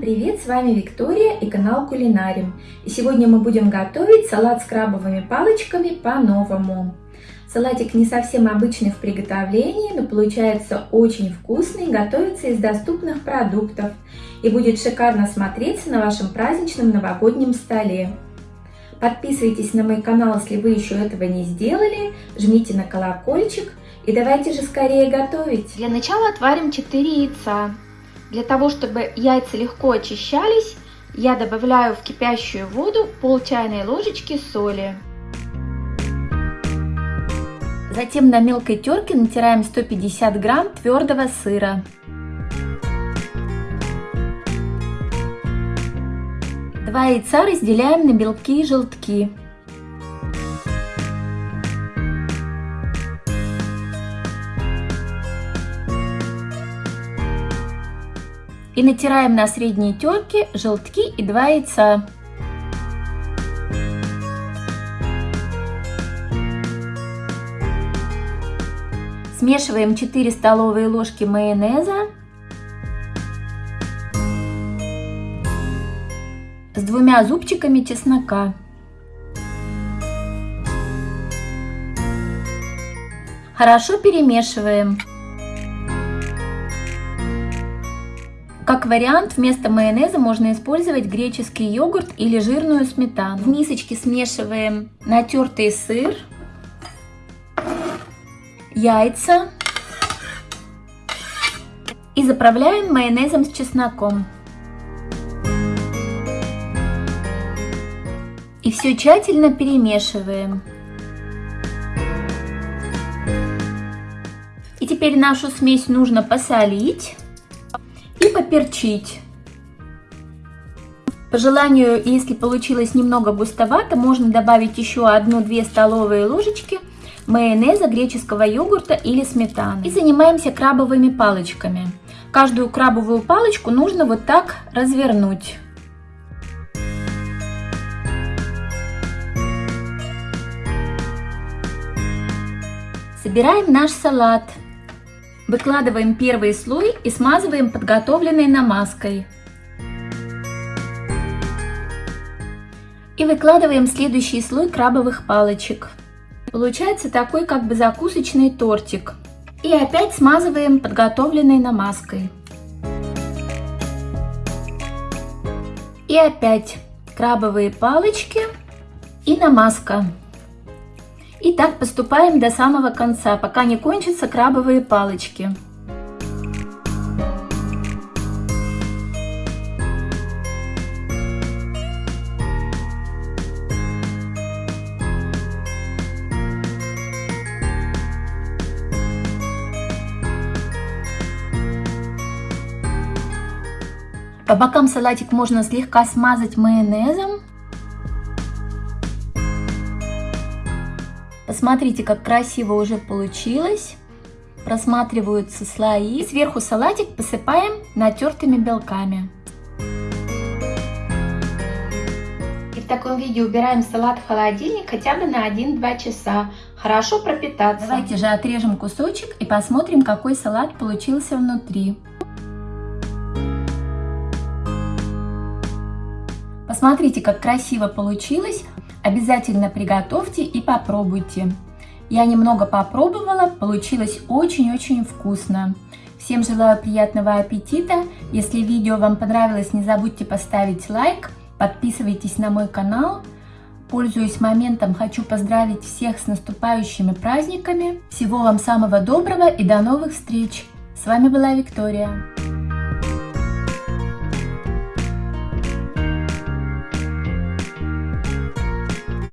привет! С вами Виктория и канал Кулинарим. И сегодня мы будем готовить салат с крабовыми палочками по-новому. Салатик не совсем обычный в приготовлении, но получается очень вкусный, готовится из доступных продуктов и будет шикарно смотреться на вашем праздничном новогоднем столе. Подписывайтесь на мой канал, если вы еще этого не сделали, жмите на колокольчик и давайте же скорее готовить. Для начала отварим 4 яйца. Для того, чтобы яйца легко очищались, я добавляю в кипящую воду пол чайной ложечки соли. Затем на мелкой терке натираем 150 грамм твердого сыра. Два яйца разделяем на белки и желтки. И натираем на средней терке желтки и два яйца. Смешиваем 4 столовые ложки майонеза с двумя зубчиками чеснока. Хорошо перемешиваем. Как вариант, вместо майонеза можно использовать греческий йогурт или жирную сметану. В мисочке смешиваем натертый сыр, яйца и заправляем майонезом с чесноком. И все тщательно перемешиваем. И теперь нашу смесь нужно посолить и поперчить. По желанию, если получилось немного густовато, можно добавить еще 1-2 столовые ложечки майонеза, греческого йогурта или сметаны. И занимаемся крабовыми палочками. Каждую крабовую палочку нужно вот так развернуть. Собираем наш салат. Выкладываем первый слой и смазываем подготовленной намазкой. И выкладываем следующий слой крабовых палочек. Получается такой как бы закусочный тортик. И опять смазываем подготовленной намазкой. И опять крабовые палочки и намазка. И так поступаем до самого конца, пока не кончатся крабовые палочки. По бокам салатик можно слегка смазать майонезом Посмотрите, как красиво уже получилось. Просматриваются слои. Сверху салатик посыпаем натертыми белками. И в таком виде убираем салат в холодильник хотя бы на 1-2 часа. Хорошо пропитаться. Давайте же отрежем кусочек и посмотрим, какой салат получился внутри. Посмотрите, как красиво получилось. Обязательно приготовьте и попробуйте. Я немного попробовала, получилось очень-очень вкусно. Всем желаю приятного аппетита. Если видео вам понравилось, не забудьте поставить лайк, подписывайтесь на мой канал. Пользуясь моментом, хочу поздравить всех с наступающими праздниками. Всего вам самого доброго и до новых встреч! С вами была Виктория.